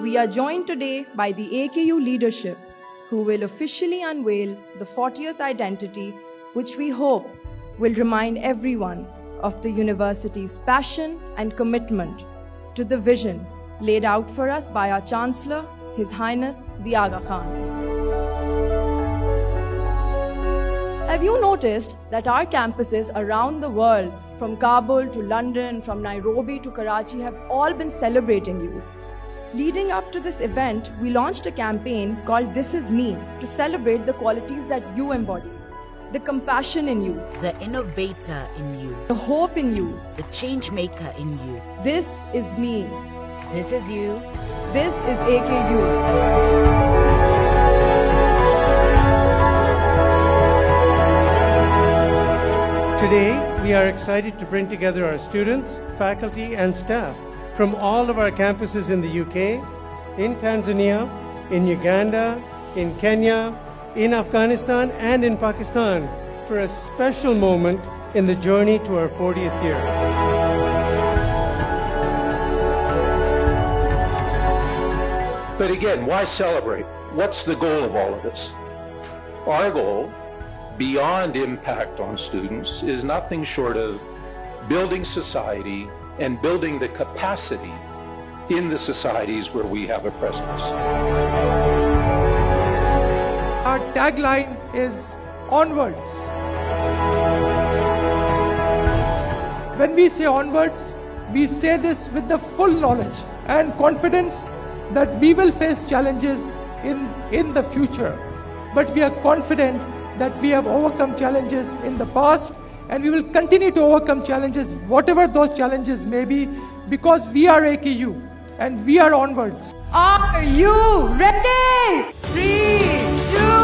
we are joined today by the AKU leadership who will officially unveil the 40th identity, which we hope will remind everyone of the university's passion and commitment to the vision laid out for us by our Chancellor, His Highness the Aga Khan. Have you noticed that our campuses around the world, from Kabul to London, from Nairobi to Karachi, have all been celebrating you? Leading up to this event, we launched a campaign called This Is Me to celebrate the qualities that you embody the compassion in you, the innovator in you, the hope in you, the change maker in you. This is me. This is you. This is AKU. Today, we are excited to bring together our students, faculty, and staff from all of our campuses in the UK, in Tanzania, in Uganda, in Kenya, in Afghanistan, and in Pakistan for a special moment in the journey to our 40th year. But again, why celebrate? What's the goal of all of this? Our goal, beyond impact on students, is nothing short of building society and building the capacity in the societies where we have a presence. Our tagline is onwards. When we say onwards, we say this with the full knowledge and confidence that we will face challenges in, in the future. But we are confident that we have overcome challenges in the past and we will continue to overcome challenges, whatever those challenges may be, because we are AKU and we are onwards. Are you ready? Three, two,